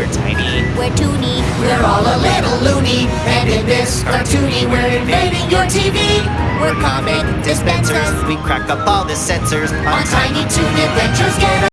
We're tiny, We're toony, We're all a little loony, and in this cartoony, we're invading your TV. We're comic dispensers. We crack up all the censors On Tiny Toon Adventures, get